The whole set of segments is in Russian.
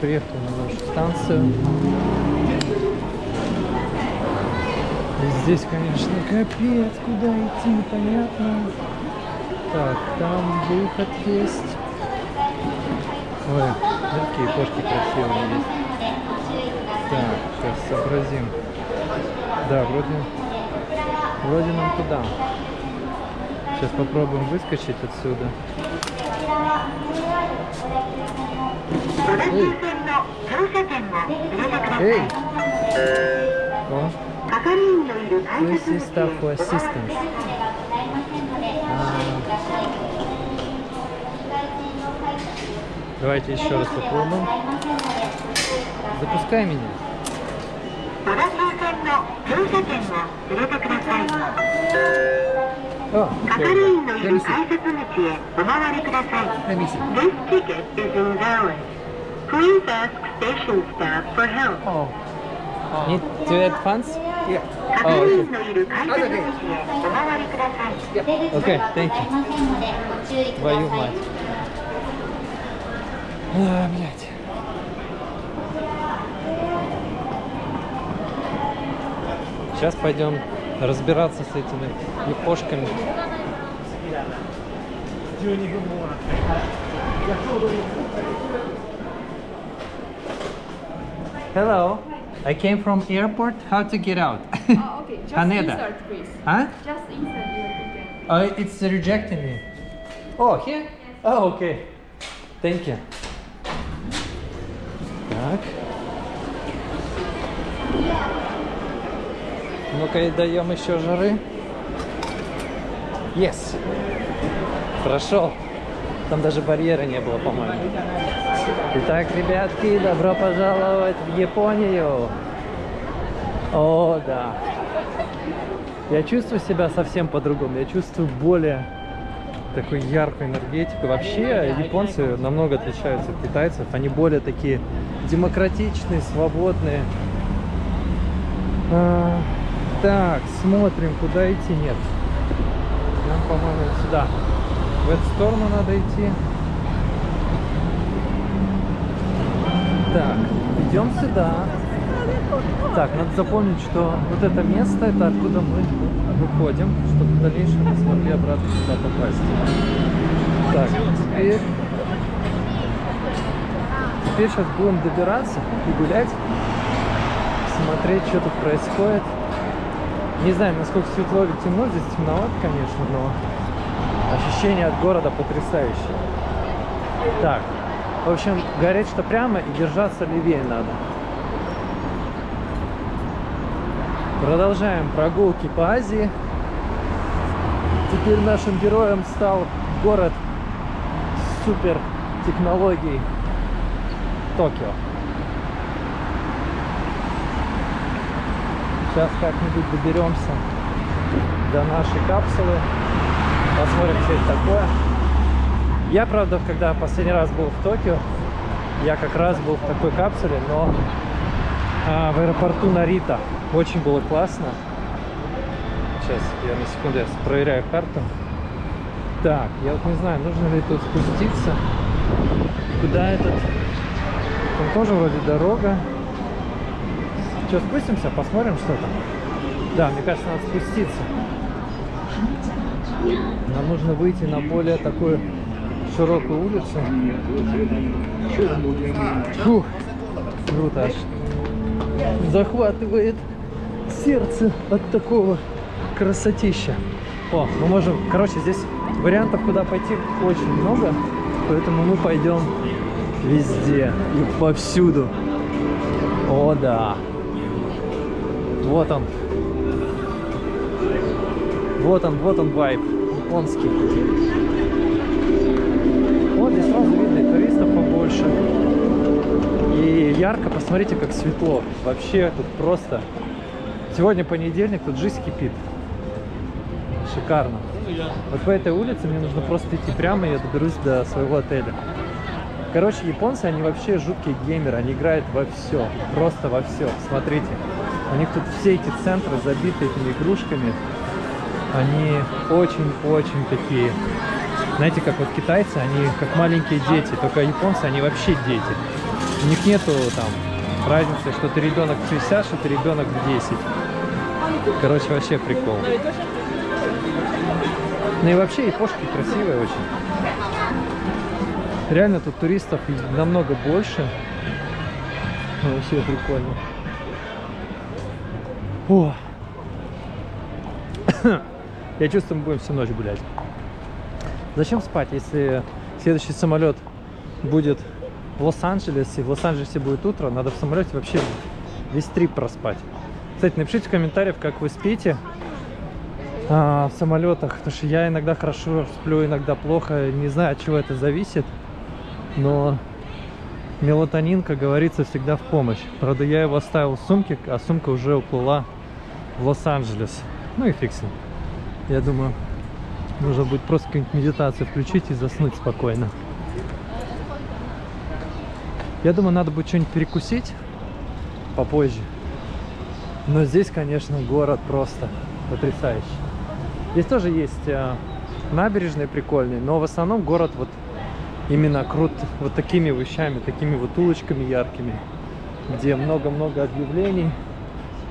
приехал на нашу станцию. И здесь, конечно, капец, куда идти, непонятно. Так, там выход есть. Ой, какие кошки красивые есть. Так, сейчас сообразим. Да, вроде, вроде нам туда. Сейчас попробуем выскочить отсюда. 小田急線の乗車券を入れてください О, 係員のいる改札口へお回りください Please ask station staff for help. Oh. oh. Need to advance? Yeah. Oh, okay. Yeah. Okay, thank you. Твою мать. А, блядь. Сейчас пойдем разбираться с этими япошками. Я Hello. I came from airport. How to get out? Oh, okay. Just Haneda. insert, please. huh? Just insert your ticket. Oh, it's rejecting me. Oh, here? Oh, okay. Thank you. Так. Ну-ка даем еще жары. Yes. Прошел. Там даже барьера не было, по-моему. Итак, ребятки, добро пожаловать в Японию. О, да. Я чувствую себя совсем по-другому. Я чувствую более такую яркую энергетику. Вообще японцы намного отличаются от китайцев. Они более такие демократичные, свободные. А, так, смотрим, куда идти. Нет. Нам, по-моему, сюда. В эту сторону надо идти. Так, сюда. Так, надо запомнить, что вот это место, это откуда мы выходим, чтобы в дальнейшем мы смогли обратно сюда попасть. Так, теперь... Теперь сейчас будем добираться и гулять, смотреть, что тут происходит. Не знаю, насколько светло или темно, здесь темновато, конечно, но ощущение от города потрясающее. Так, в общем, говорит, что прямо и держаться левее надо. Продолжаем прогулки по Азии. Теперь нашим героем стал город супер технологий Токио. Сейчас как-нибудь доберемся до нашей капсулы. Посмотрим, что это такое. Я, правда, когда последний раз был в Токио, я как раз был в такой капсуле, но а, в аэропорту Нарита. Очень было классно. Сейчас я на секунду я проверяю карту. Так, я вот не знаю, нужно ли тут спуститься. Куда этот? Там тоже вроде дорога. Что, спустимся, посмотрим, что там? Да, мне кажется, надо спуститься. Нам нужно выйти на более такую широкую улицу. Фух, круто аж. Захватывает сердце от такого красотища. О, мы можем... Короче, здесь вариантов, куда пойти, очень много. Поэтому мы пойдем везде и повсюду. О, да. Вот он. Вот он, вот он вайб. Японский. Вот здесь сразу видно туристов побольше. Ярко, посмотрите, как светло. Вообще тут просто... Сегодня понедельник, тут жизнь кипит. Шикарно. Вот по этой улице мне нужно просто идти прямо, и я доберусь до своего отеля. Короче, японцы, они вообще жуткие геймеры, они играют во все, просто во все. Смотрите, у них тут все эти центры забиты этими игрушками. Они очень-очень такие, знаете, как вот китайцы, они как маленькие дети, только японцы, они вообще дети. У них нету там разницы, что ты ребенок в 60, что ты ребенок в 10. Короче, вообще прикол. Ну и вообще япошки красивые очень. Реально тут туристов намного больше. Вообще прикольно. О. Я чувствую, мы будем всю ночь гулять. Зачем спать, если следующий самолет будет в Лос-Анджелесе, в Лос-Анджелесе будет утро, надо в самолете вообще весь трип проспать. Кстати, напишите в комментариях, как вы спите а, в самолетах, потому что я иногда хорошо сплю, иногда плохо, не знаю, от чего это зависит, но мелатонин, как говорится, всегда в помощь. Правда, я его оставил в сумке, а сумка уже уплыла в Лос-Анджелес. Ну и ним. Я думаю, нужно будет просто какую-нибудь медитацию включить и заснуть спокойно. Я думаю, надо будет что-нибудь перекусить попозже. Но здесь, конечно, город просто потрясающий. Здесь тоже есть э, набережные прикольные, но в основном город вот именно крут вот такими вещами, такими вот улочками яркими, где много-много объявлений.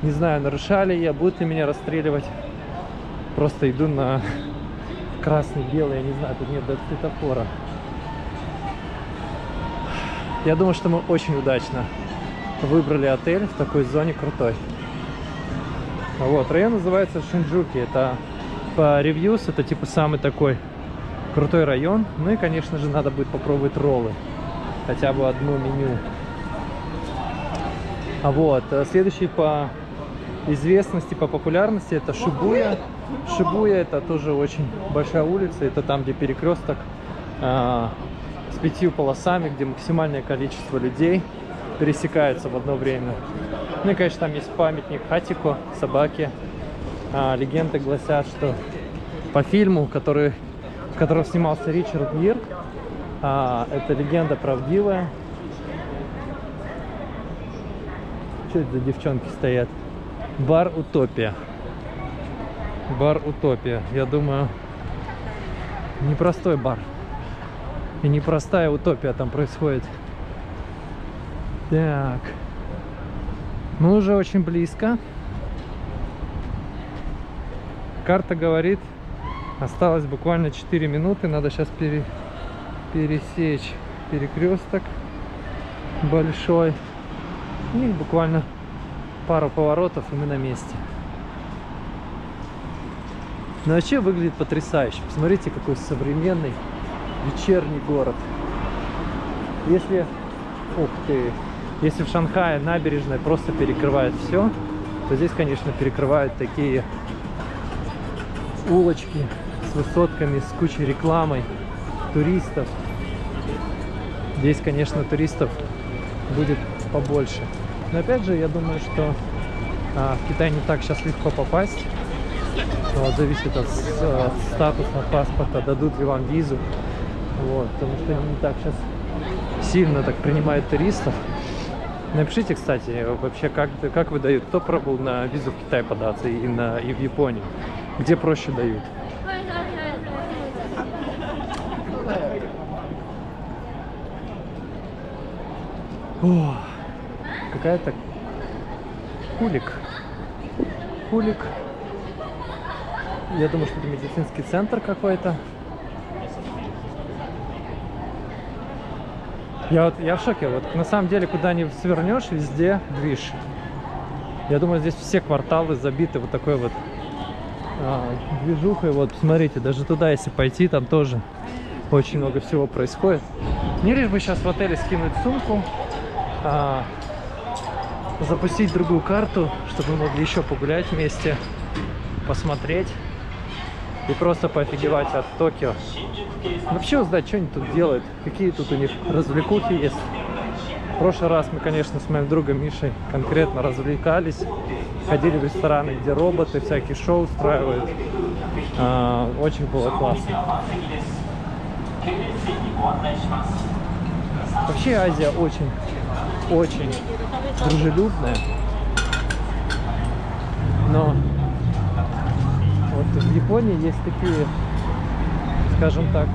Не знаю, нарушали я, будут ли меня расстреливать. Просто иду на красный, белый, я не знаю, тут нет даже светофора. Я думаю, что мы очень удачно выбрали отель в такой зоне крутой. Вот, район называется Шинджуки. Это по ревьюс, это типа самый такой крутой район. Ну и, конечно же, надо будет попробовать роллы. Хотя бы одно меню. А вот, э, следующий по известности, по популярности это Шибуя. Шибуя это тоже очень большая улица. Это там, где перекресток а, с пятью полосами, где максимальное количество людей пересекается в одно время. Ну и, конечно, там есть памятник Хатико, собаке. А, легенды гласят, что по фильму, который, в котором снимался Ричард Гир, а, эта легенда правдивая. Что это за девчонки стоят? Бар Утопия. Бар Утопия. Я думаю, непростой бар. И непростая утопия там происходит. Так. Мы уже очень близко. Карта говорит, осталось буквально 4 минуты. Надо сейчас пере, пересечь перекресток большой. И буквально пару поворотов, и мы на месте. Но вообще выглядит потрясающе. Посмотрите, какой современный вечерний город. Если, ух ты, если в Шанхае набережная просто перекрывает все, то здесь, конечно, перекрывают такие улочки с высотками, с кучей рекламой, туристов. Здесь, конечно, туристов будет побольше. Но опять же, я думаю, что а, в Китай не так сейчас легко попасть. Вот, зависит от, от статуса паспорта, дадут ли вам визу. Вот, потому что не так сейчас сильно так принимают туристов. Напишите, кстати, вообще, как, как выдают, кто пробовал на визу в Китай податься и, на, и в Японию? Где проще дают? О, какая-то кулик. Кулик. Я думаю, что это медицинский центр какой-то. Я вот я в шоке. Вот на самом деле, куда ни свернешь, везде движ. Я думаю, здесь все кварталы забиты вот такой вот а, движухой. Вот, посмотрите, даже туда, если пойти, там тоже очень много всего происходит. Мне лишь бы сейчас в отеле скинуть сумку, а, запустить другую карту, чтобы мы могли еще погулять вместе, посмотреть и просто поофигевать от Токио. Вообще узнать, что они тут делают, какие тут у них развлекухи есть. В прошлый раз мы, конечно, с моим другом Мишей конкретно развлекались. Ходили в рестораны, где роботы всякие шоу устраивают. А, очень было классно. Вообще Азия очень, очень дружелюбная. Но в Японии есть такие, скажем так,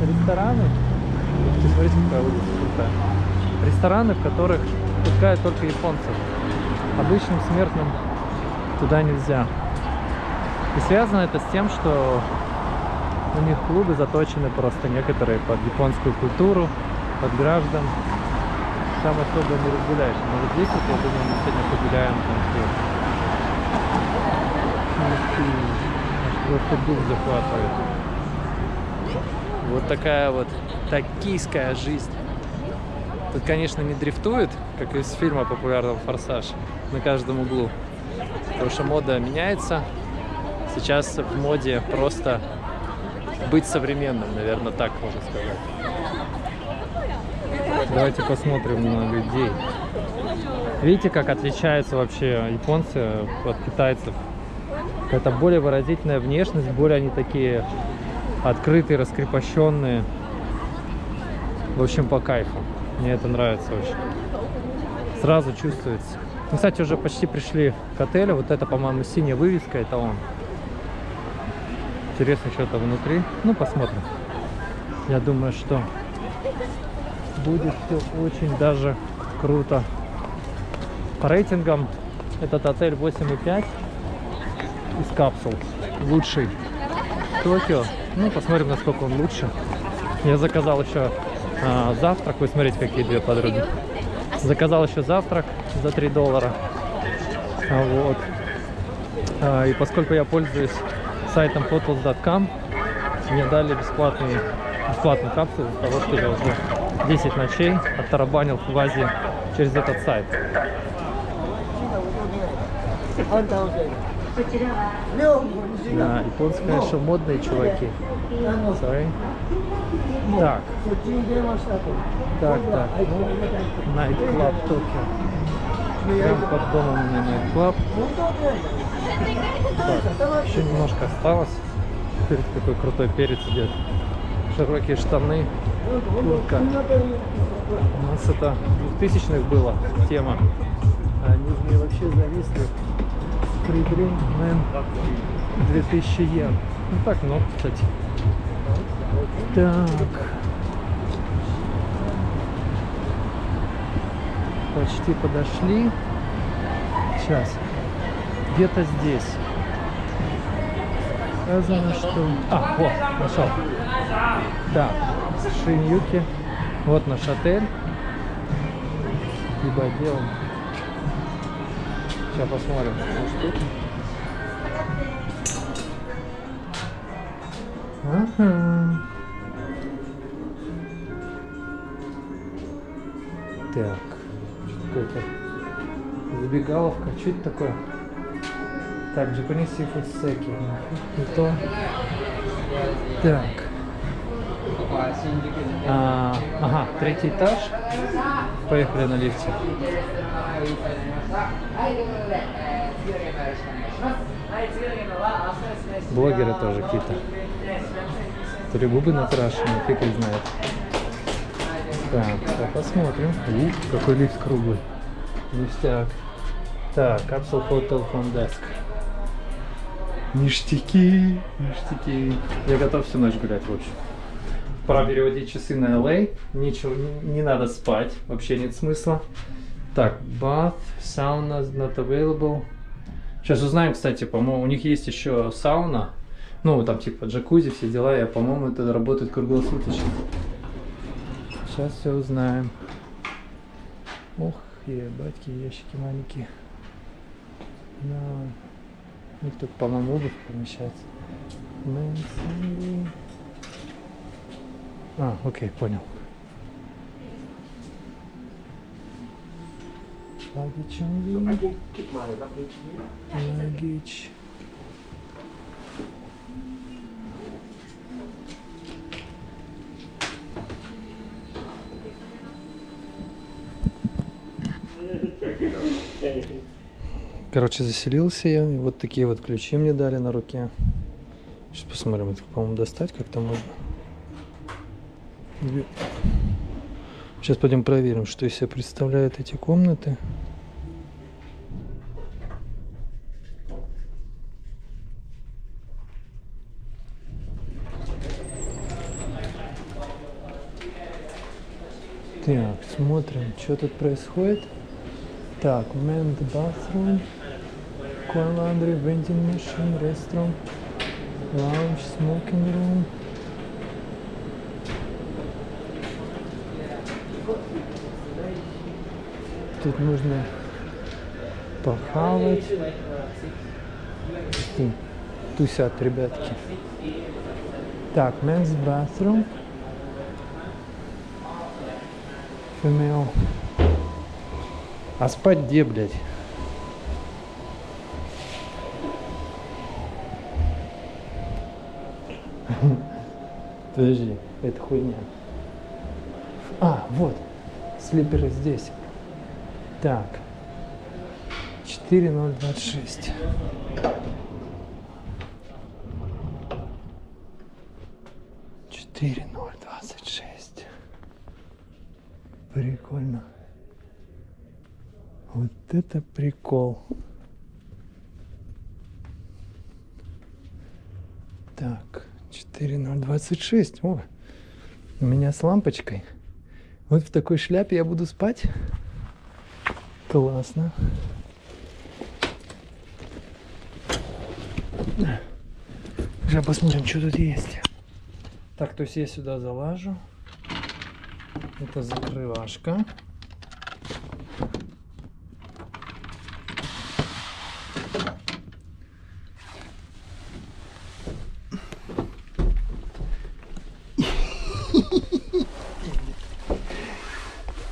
рестораны. Посмотрите, какая улица крутая. рестораны, в которых пускают только японцев. Обычным смертным туда нельзя. И связано это с тем, что у них клубы заточены просто некоторые под японскую культуру, под граждан. Там особо не разгуляешь. Но вот здесь вот, я думаю, мы сегодня погуляем там все. Ух ты, аж просто дух захватывает. Вот такая вот токийская жизнь. Тут, конечно, не дрифтует, как из фильма популярного «Форсаж» на каждом углу. Потому что мода меняется. Сейчас в моде просто быть современным, наверное, так можно сказать. Давайте посмотрим на людей. Видите, как отличаются вообще японцы от китайцев? Это более выразительная внешность, более они такие открытые, раскрепощенные. В общем, по кайфу. Мне это нравится очень. Сразу чувствуется. Мы, кстати, уже почти пришли к отелю. Вот это, по-моему, синяя вывеска, это он. Интересно, что то внутри. Ну, посмотрим. Я думаю, что будет все очень даже круто. По рейтингам этот отель 8,5 из капсул. Лучший Токио. Ну, посмотрим, насколько он лучше. Я заказал еще а, завтрак. Вы смотрите, какие две подруги. Заказал еще завтрак за 3 доллара. А, вот. А, и поскольку я пользуюсь сайтом hotels.com, мне дали бесплатный, бесплатную капсулу из того, что я уже 10 ночей оттарабанил в Азии через этот сайт. Да, японцы, конечно, модные чуваки. Sorry. Так. Так, так. Ну, Night Club Tokyo. Прям под домом у меня Night Club. Так, еще немножко осталось. Смотрите, какой крутой перец идет. Широкие штаны, куртка. У нас это 2000-х была тема. А Они в ней вообще зависли. Пригрин, мен, 2000 йен. Ну так много, кстати. Так. Почти подошли. Сейчас. Где-то здесь. Сказано, что... А, вот, нашел. Да, Шиньюки. Вот наш отель. Либо делаем. Сейчас посмотрим. Так, какая-то забегаловка. Что это такое? Так, Japanese seafood секи. Не то. Так. А, ага, третий этаж. Поехали на лифте. Блогеры тоже какие-то. То ли губы накрашены, фиг их знает. Так, сейчас посмотрим. Ух, какой лифт круглый. Ништяк. Так, капсул Hotel Front Desk. Ништяки, ништяки. Я готов всю ночь гулять, в общем. Пора переводить часы на LA. Ничего, не, не надо спать. Вообще нет смысла. Так, bath, sauna not available. Сейчас узнаем, кстати, по-моему, у них есть еще сауна. Ну, там типа джакузи, все дела. Я, по-моему, это работает круглосуточно. Сейчас все узнаем. Ох, ебать, ящики маленькие. Да. У них тут, по-моему, обувь помещается. А, окей, понял. Luggage only. Короче, заселился я, и вот такие вот ключи мне дали на руке. Сейчас посмотрим, это, по-моему, достать как-то можно. Сейчас пойдем проверим, что из себя представляют эти комнаты. Так, смотрим, что тут происходит. Так, men's bathroom, coin laundry, vending machine, restaurant, lounge, smoking room. Тут нужно похавать. Фу, Тусят ребятки. Так, men's bathroom. Female. А спать где, блядь? Подожди, это хуйня. А, вот. Слиперы здесь. Так. 4026. Четыре ноль двадцать шесть. Прикольно. Вот это прикол. Так, 4026. О, у меня с лампочкой. Вот в такой шляпе я буду спать. Классно. Сейчас посмотрим, что тут есть. Так, то есть я сюда залажу. Это закрывашка.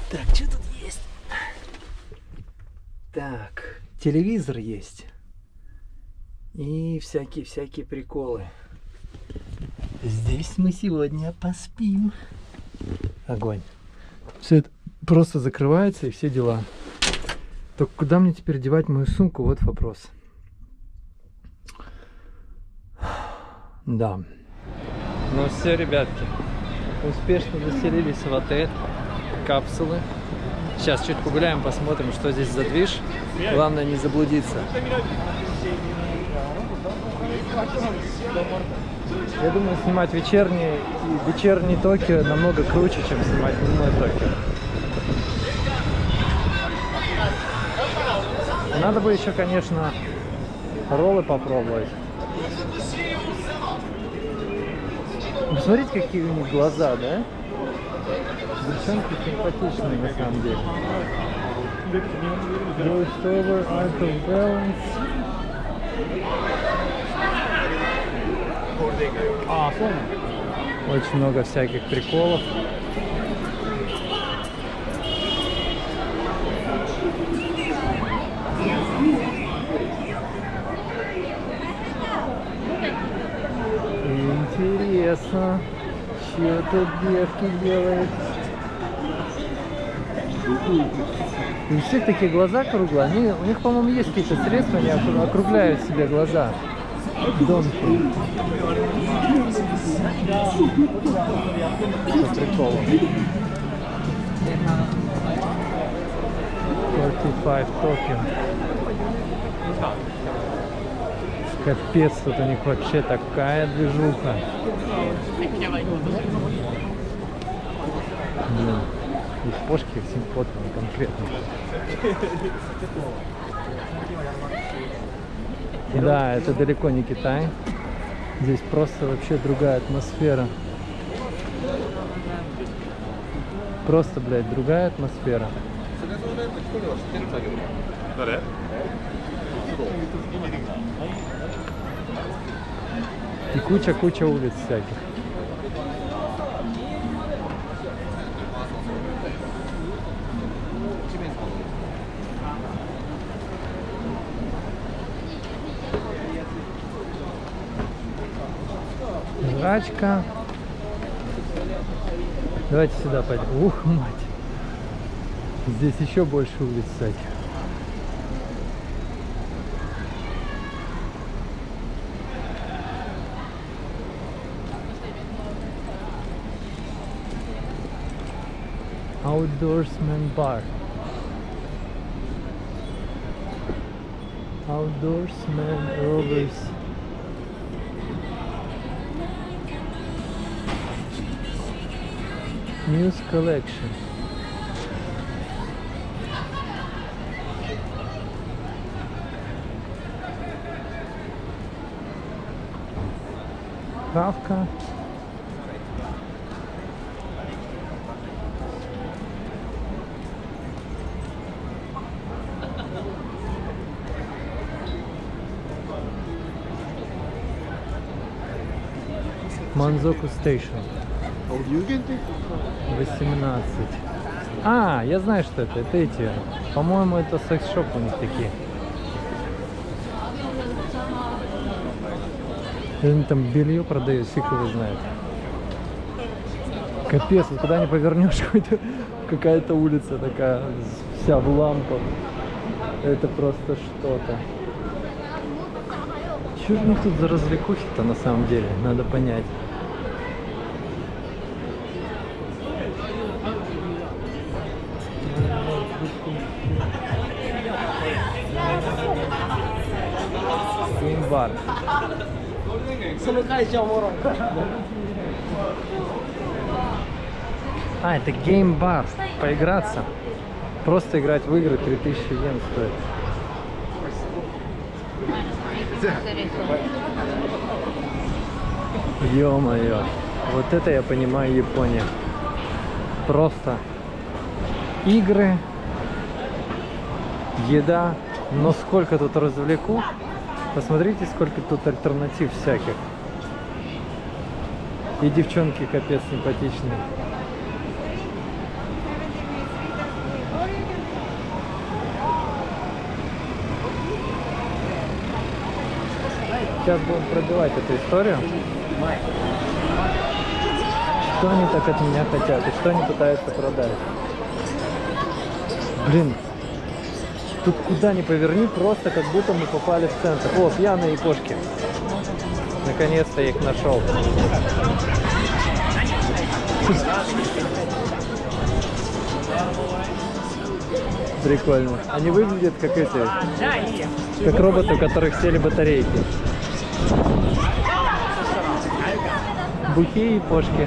Так, что тут есть? Так, телевизор есть. И всякие-всякие приколы. Здесь мы сегодня поспим. Огонь. Все это просто закрывается и все дела. Только куда мне теперь девать мою сумку? Вот вопрос. Да. Ну все, ребятки. Успешно заселились в отель. Капсулы. Сейчас чуть погуляем, посмотрим, что здесь за движ. Главное не заблудиться. Я думаю, снимать вечерний, вечерний Токио намного круче, чем снимать дневной Токио. Надо бы еще, конечно, роллы попробовать. Посмотрите, какие у них глаза, да? Девчонки симпатичные на самом деле. Voice over, art of balance. Очень много всяких приколов. Интересно, что тут девки делают. И у всех такие глаза круглые. Они, у них, по-моему, есть какие-то средства, они окру- округляют себе глаза. Донки. По приколу. 45 Токио. Капец, тут у них вообще такая движуха. Блин, их кошки всем фотканы конкретно. Да, это далеко не Китай. Здесь просто вообще другая атмосфера. Просто, блядь, другая атмосфера. И куча-куча улиц всяких. Жрачка. Давайте сюда пойдем. Ух, мать. Здесь еще больше улиц всяких. outdoorsman bar. Outdoorsman rovers news collection. Kafka Манзоку Стейшн. 18. А, я знаю, что это. Это эти. По-моему, это секс-шоп у них такие. Они там белье продают, фиг его знает. Капец, вот куда не повернешь, какая-то улица такая, вся в лампах. Это просто что-то. Что же у них тут за развлекухи-то на самом деле? Надо понять. А, это геймбар. Поиграться. Просто играть в игры 3000 йен стоит. Ё-моё. Вот это я понимаю Япония. Просто игры, еда, но сколько тут развлеку. Посмотрите, сколько тут альтернатив всяких. И девчонки капец симпатичные. Сейчас будем пробивать эту историю. Что они так от меня хотят и что они пытаются продать? Блин, тут куда ни поверни, просто как будто мы попали в центр. О, пьяные япошки. Наконец-то их нашел. Прикольно. Они выглядят как эти, как роботы, у которых сели батарейки. Бухи и пошки.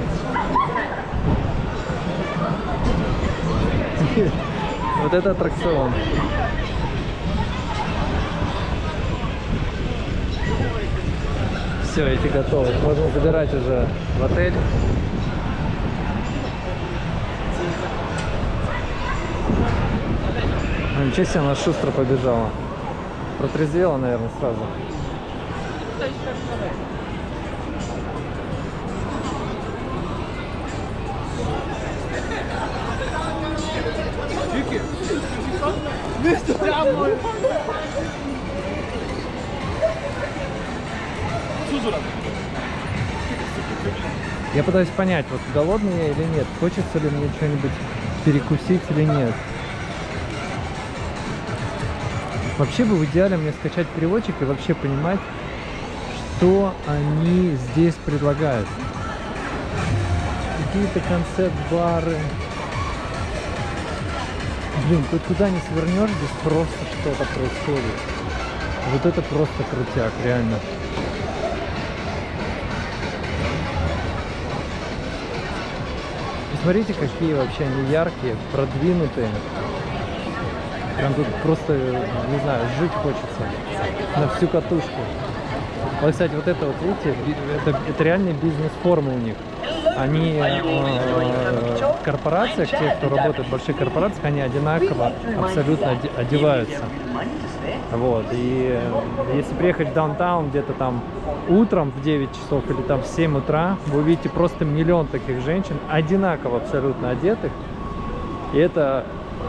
Вот это аттракцион. Все, эти готовы. Можно забирать уже в отель. А, Ничего себе, она шустро побежала. Протрезвела, наверное, сразу. Я пытаюсь понять, вот голодный я или нет, хочется ли мне что-нибудь перекусить или нет. Вообще бы в идеале мне скачать переводчик и вообще понимать, что они здесь предлагают. Какие-то концепт-бары. Блин, хоть куда не свернешь, здесь просто что-то происходит. Вот это просто крутяк, реально. Смотрите, какие вообще они яркие, продвинутые. Прям тут просто, не знаю, жить хочется на всю катушку. Вот, кстати, вот это вот, видите, это, это реальная бизнес-форма у них. Они э, корпорациях, те, кто работает в больших корпорациях, они одинаково абсолютно оде- одеваются. Вот, и э, если приехать в даунтаун где-то там утром в 9 часов или там в 7 утра, вы увидите просто миллион таких женщин, одинаково абсолютно одетых. И это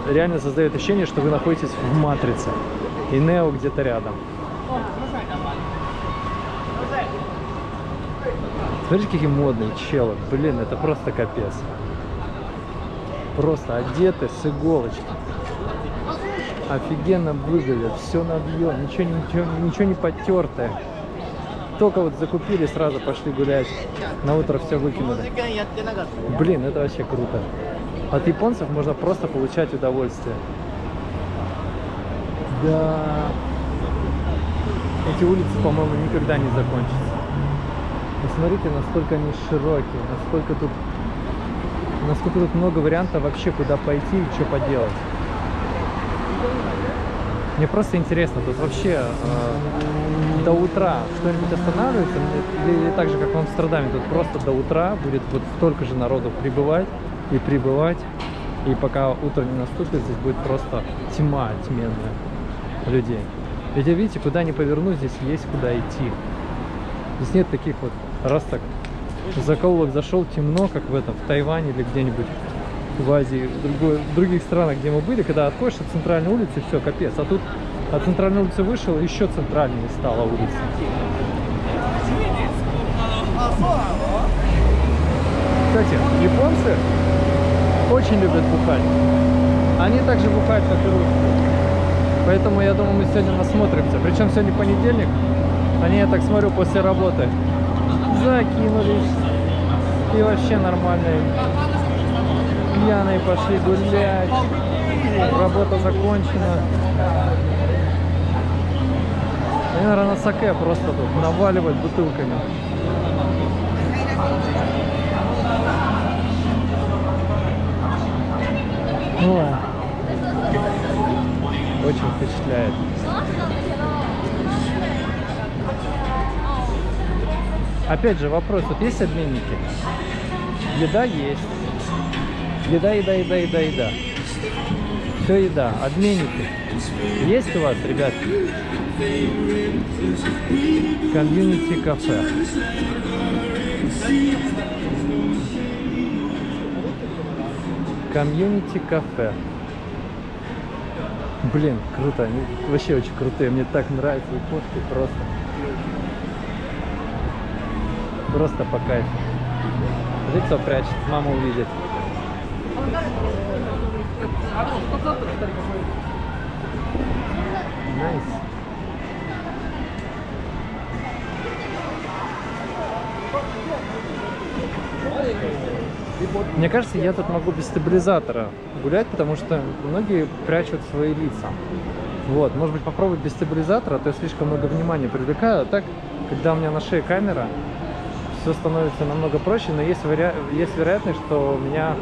реально создает ощущение, что вы находитесь в матрице. И Нео где-то рядом. Смотрите, какие модные челы. Блин, это просто капец. Просто одеты с иголочки. Офигенно выглядят. Все набьет. Ничего, ничего, ничего не потертое. Только вот закупили, сразу пошли гулять. На утро все выкинули. Блин, это вообще круто. От японцев можно просто получать удовольствие. Да. Эти улицы, по-моему, никогда не закончатся. Посмотрите, насколько они широкие, насколько тут, насколько тут много вариантов вообще, куда пойти и что поделать. Мне просто интересно, тут вообще э, до утра что-нибудь останавливается, или, или так же, как в Амстердаме, тут просто до утра будет вот столько же народу прибывать и прибывать, и пока утро не наступит, здесь будет просто тьма тьменная людей. Ведь видите, куда ни поверну, здесь есть куда идти. Здесь нет таких вот, раз так в закоулок зашел, темно, как в этом, в Тайване или где-нибудь в Азии, в, другой- в других странах, где мы были, когда отходишь от центральной улицы, все, капец. А тут от центральной улицы вышел, еще центральнее стала улица. Кстати, японцы очень любят бухать. Они также бухают, как и русские. Поэтому я думаю, мы сегодня насмотримся. Причем сегодня понедельник. Они, я так смотрю, после работы закинулись. И вообще нормальные. Пьяные пошли гулять. Работа закончена. Они, наверное, на саке просто тут наваливать бутылками. Ой. Очень впечатляет. Опять же вопрос, вот есть обменники? Еда есть. Еда, еда, еда, еда, еда. Все еда. Обменники. Есть у вас, ребят? Community cafe. Community cafe. Блин, круто. Они вообще очень крутые. Мне так нравятся япошки просто. Просто по кайфу. Лицо прячет, мама увидит. Мне кажется, я тут могу без стабилизатора гулять, потому что многие прячут свои лица. Вот, может быть, попробовать без стабилизатора, а то я слишком много внимания привлекаю. А так, когда у меня на шее камера, все становится намного проще, но есть, вариа- есть вероятность, что у меня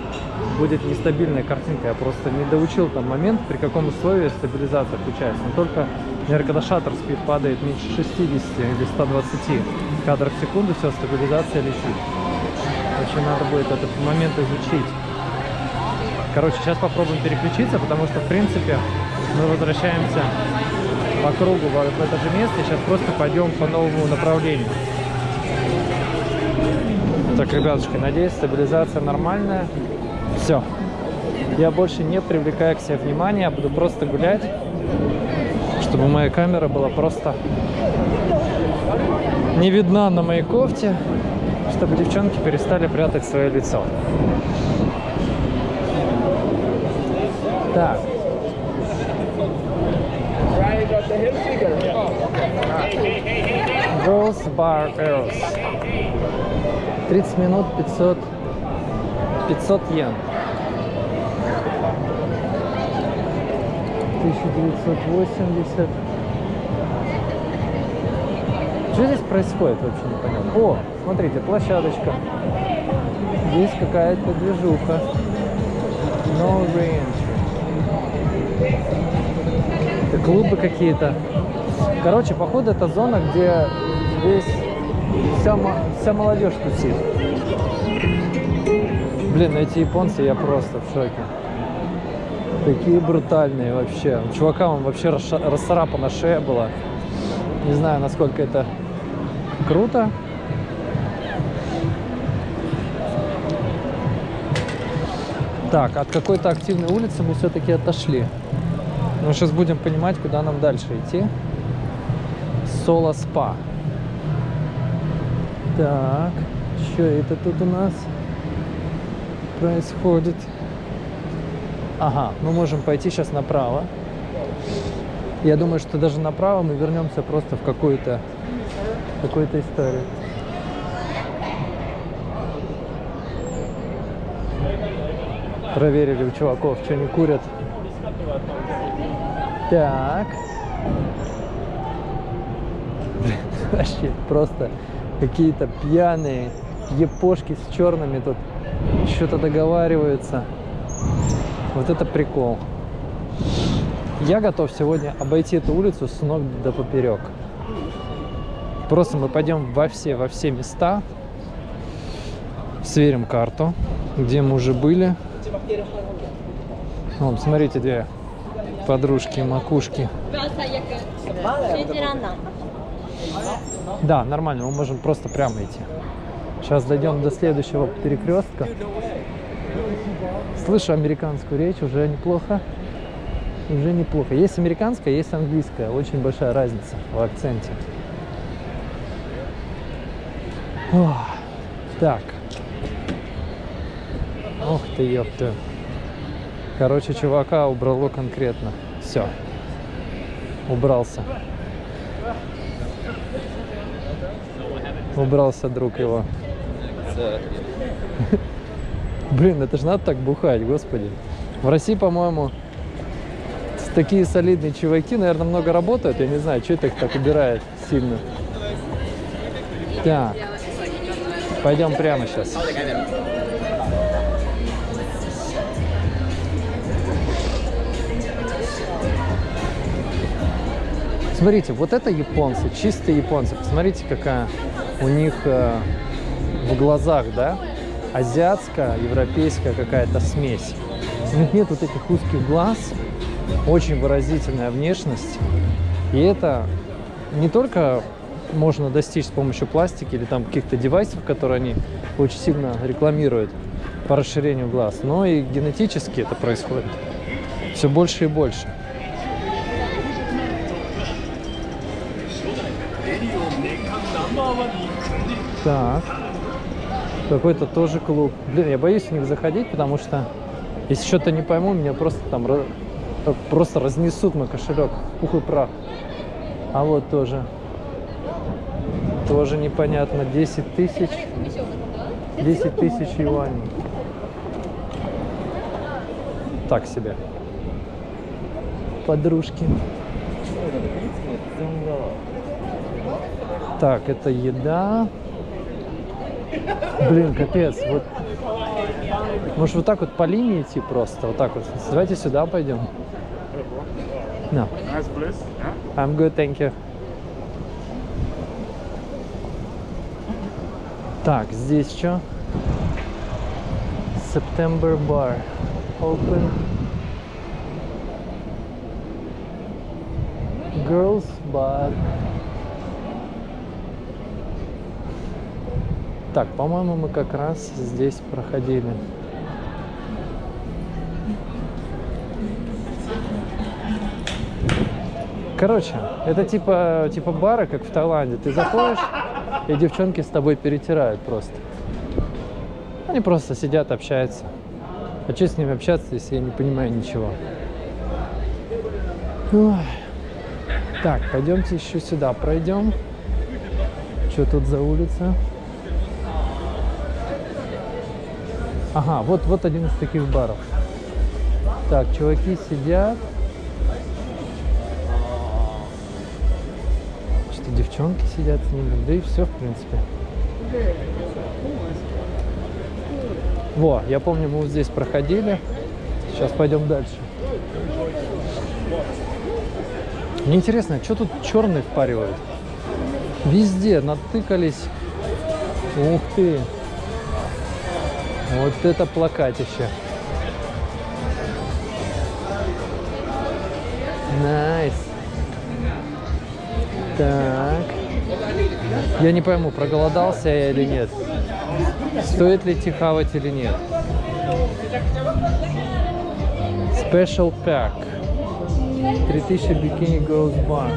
будет нестабильная картинка. Я просто не доучил там момент, при каком условии стабилизация включается. Но только, наверное, когда шаттер спид падает меньше 60 или 120 кадров в секунду, все, стабилизация летит. Очень надо будет этот момент изучить. Короче, сейчас попробуем переключиться, потому что, в принципе, мы возвращаемся по кругу в это же место. Сейчас просто пойдем по новому направлению. Так, ребятушки, надеюсь, стабилизация нормальная. Все. Я больше не привлекаю к себе внимания, буду просто гулять, чтобы моя камера была просто не видна на моей кофте, чтобы девчонки перестали прятать свое лицо. Так. Girls Bar Eros. 30 минут 500 500 йен. 1980. Что здесь происходит, вообще непонятно. О, смотрите, площадочка. Здесь какая-то движуха. No re-entry. Это клубы какие-то. Короче, походу, это зона, где весь вся, вся молодежь тусит. Блин, эти японцы, я просто в шоке. Такие брутальные вообще. У чувака он вообще расцарапана шея была. Не знаю, насколько это круто. Так, от какой-то активной улицы мы все-таки отошли. Мы сейчас будем понимать, куда нам дальше идти. Соло спа. Так, что это тут у нас происходит? Ага, мы можем пойти сейчас направо. Я думаю, что даже направо мы вернемся просто в какую-то какую-то историю. Проверили у чуваков, что они курят. Так. Вообще просто какие-то пьяные епошки с черными тут что-то договариваются. Вот это прикол. Я готов сегодня обойти эту улицу с ног до поперек. Просто мы пойдем во все, во все места, сверим карту, где мы уже были. Вон, смотрите, две подружки, макушки. Да, нормально, мы можем просто прямо идти. Сейчас дойдем до следующего перекрестка. Слышу американскую речь, уже неплохо. Уже неплохо. Есть американская, есть английская. Очень большая разница в акценте. Ох, так. Ох ты, ёпта. Короче, чувака убрало конкретно. Все. Убрался. Убрался друг его. Блин, это же надо так бухать, господи. В России, по-моему, такие солидные чуваки, наверное, много работают. Я не знаю, что это их так убирает сильно. Так. Пойдем прямо сейчас. Смотрите, вот это японцы, чистые японцы. Посмотрите, какая у них э, в глазах, да, азиатская, европейская какая-то смесь. У них нет вот этих узких глаз, очень выразительная внешность. И это не только можно достичь с помощью пластики или там каких-то девайсов, которые они очень сильно рекламируют по расширению глаз, но и генетически это происходит все больше и больше. Так. Какой-то тоже клуб. Блин, я боюсь в них заходить, потому что если что-то не пойму, меня просто там просто разнесут мой кошелек. в Пух и прах. А вот тоже. Тоже непонятно. 10 тысяч. 10 тысяч юаней. Так себе. Подружки. Так, это еда. Блин, капец. Вот. Может вот так вот по линии идти просто? Вот так вот. Давайте сюда пойдем. No. Nice place. Yeah. I'm good, thank you. Так, здесь что? September Bar. Open. Girls Bar. Так, по-моему, мы как раз здесь проходили. Короче, это типа, типа бара, как в Таиланде. Ты заходишь, и девчонки с тобой перетирают просто. Они просто сидят, общаются. А что с ними общаться, если я не понимаю ничего? Ой. Так, пойдемте еще сюда пройдем. Что тут за улица? Ага, вот, вот один из таких баров. Так, чуваки сидят. Что девчонки сидят с ними, да и все, в принципе. Во, я помню, мы вот здесь проходили. Сейчас пойдем дальше. Мне интересно, что тут черный впаривают? Везде натыкались. Ух ты! Вот это плакатище. Nice. Так. Я не пойму, проголодался я или нет. Стоит ли идти хавать или нет. Special Pack. 3000 Bikini Girls Bar.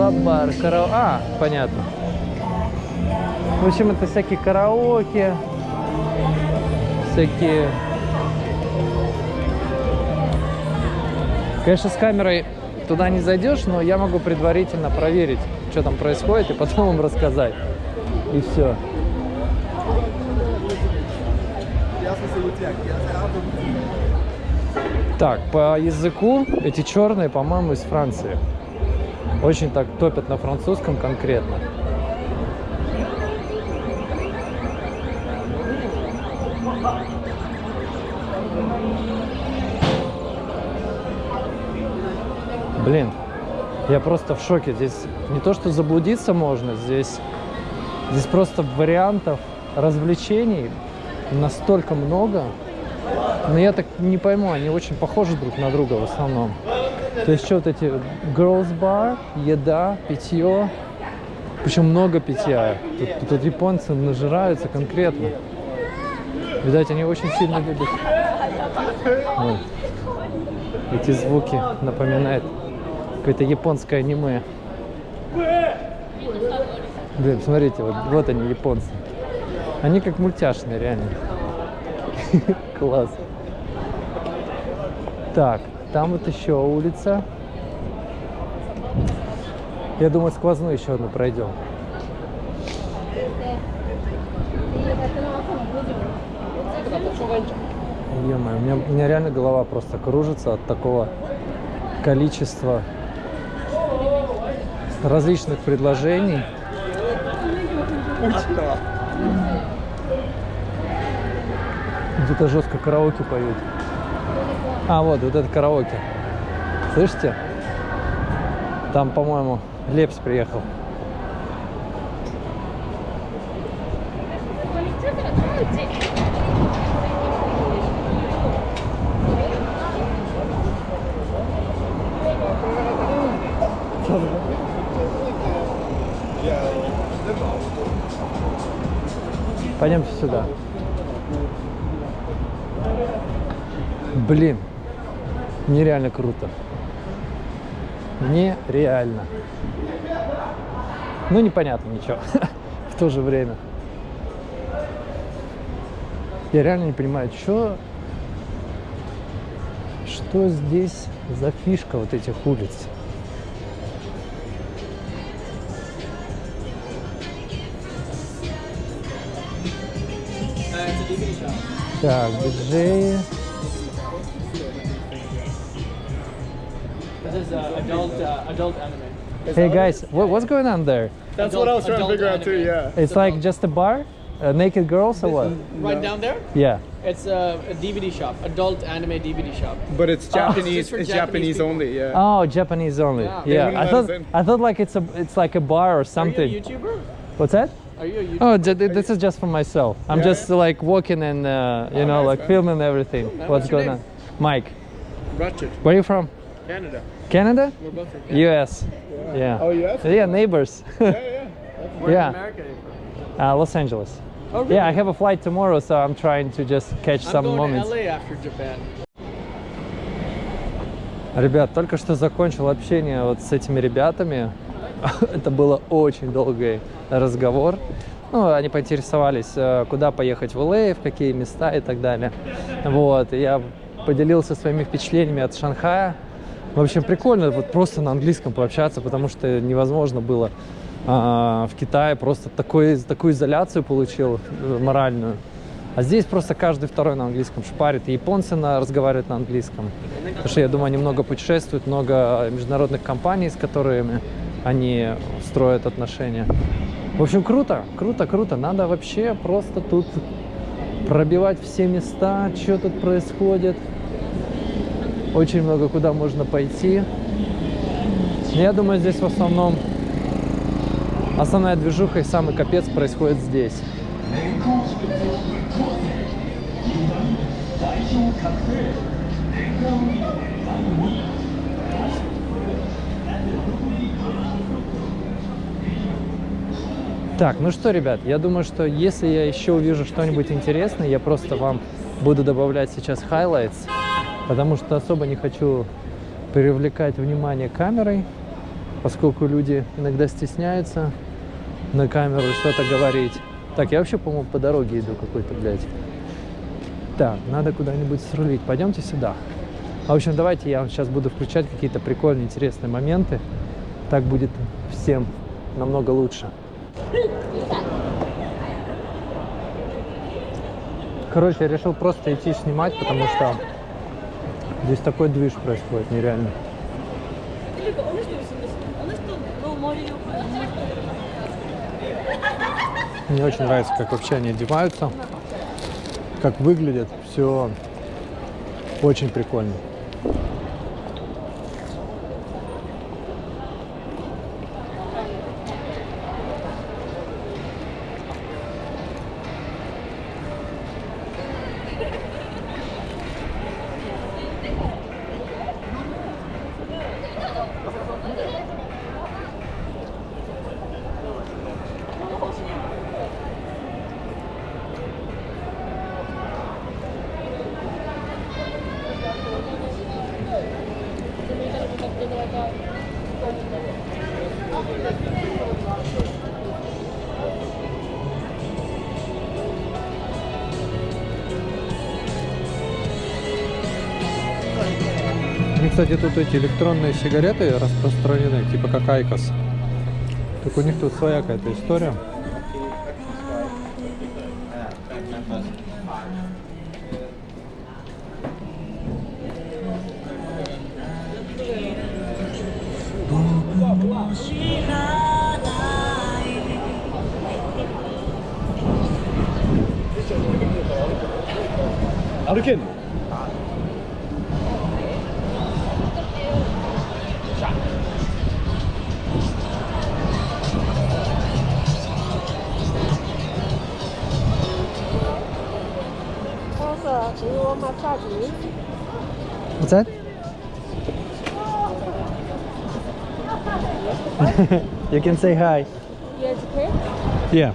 Club bar, караоке. А, понятно. В общем, это всякие караоке, всякие... Конечно, с камерой туда не зайдешь, но я могу предварительно проверить, что там происходит, и потом вам рассказать. И все. Так, по языку эти черные, по-моему, из Франции. Очень так топят на французском конкретно. Блин, я просто в шоке. Здесь не то, что заблудиться можно, здесь, здесь просто вариантов развлечений настолько много. Но я так не пойму, они очень похожи друг на друга в основном. То есть что вот эти girls bar, еда, питье, причем много питья. Тут, тут японцы нажираются конкретно. Видать, они очень сильно любят. Ой. Эти звуки напоминают какое-то японское аниме. Блин, смотрите, вот, вот они, японцы. Они как мультяшные, реально. Класс. Так, там вот еще улица. Я думаю, сквозную еще одну пройдем. Ё-моё, у меня, у меня реально голова просто кружится от такого количества различных предложений. Где-то жестко караоке поют. А, вот, вот это караоке. Слышите? Там, по-моему, Лепс приехал. Пойдемте сюда. Блин, нереально круто. Нереально. Ну, непонятно ничего. В то же время. Я реально не понимаю, что... Что здесь за фишка вот этих улиц? Так, диджеи. Adult adult anime. Hey guys, what, what's going on there? That's Adult- what I was trying to adult figure out too. Yeah. It's like just a bar? Uh, naked girls or what? Right down there, Yeah. it's a, a DVD shop, adult anime DVD shop. But it's Japanese. Just for it's Japanese Japanese, only. Yeah. Oh, Japanese only. Yeah. Yeah. I thought. I thought like it's a it's like a bar or Are you something. a YouTuber? What's that? Are you a YouTuber? Oh, j- th- this is just for myself. I'm Yeah, just like walking and uh, you Oh, know nice, like man. filming everything. man. What's What's going name? on? Mike. Ratchet. Where are you from? Canada. Canada? We're both from Canada. U.S. Yeah. Oh, yes. Yeah, neighbors. Yeah, yeah. Where yeah. in America uh, Los Angeles. Oh, really? Yeah, I have a flight tomorrow, so I'm trying to just catch I'm some going moments. to LA after Japan. Ребят, только что закончил общение вот с этими ребятами. Это было очень долгий разговор. Ну, они поинтересовались, э, куда поехать в ЛА, в какие места и так далее. Вот, я поделился своими впечатлениями от Шанхая. В общем, прикольно вот просто на английском пообщаться, потому что невозможно было а, в Китае просто такой, такую изоляцию получил э, моральную. А здесь просто каждый второй на английском шпарит. И японцы на, разговаривают на английском. Потому что, я думаю, они много путешествуют, много международных компаний, с которыми они строят отношения. В общем, круто, круто, круто. Надо вообще просто тут пробивать все места, что тут происходит. Очень много куда можно пойти. Я думаю, здесь в основном основная движуха и самый капец происходит здесь. Так, ну что, ребят, я думаю, что если я еще увижу что-нибудь интересное, я просто вам буду добавлять сейчас highlights, потому что особо не хочу привлекать внимание камерой, поскольку люди иногда стесняются на камеру что-то говорить. Так, я вообще, по-моему, по дороге иду какой-то, блядь. Так, надо куда-нибудь срулить. Пойдемте сюда. В общем, давайте я вам сейчас буду включать какие-то прикольные, интересные моменты. Так будет всем намного лучше. Короче, я решил просто идти снимать, потому что здесь такой движ происходит нереально. Мне очень нравится, как вообще они одеваются, как выглядят. Все очень прикольно. Кстати, тут эти электронные сигареты распространены, типа как IQOS. Так у них тут своя какая-то история. Can say hi. Yes, okay. Yeah.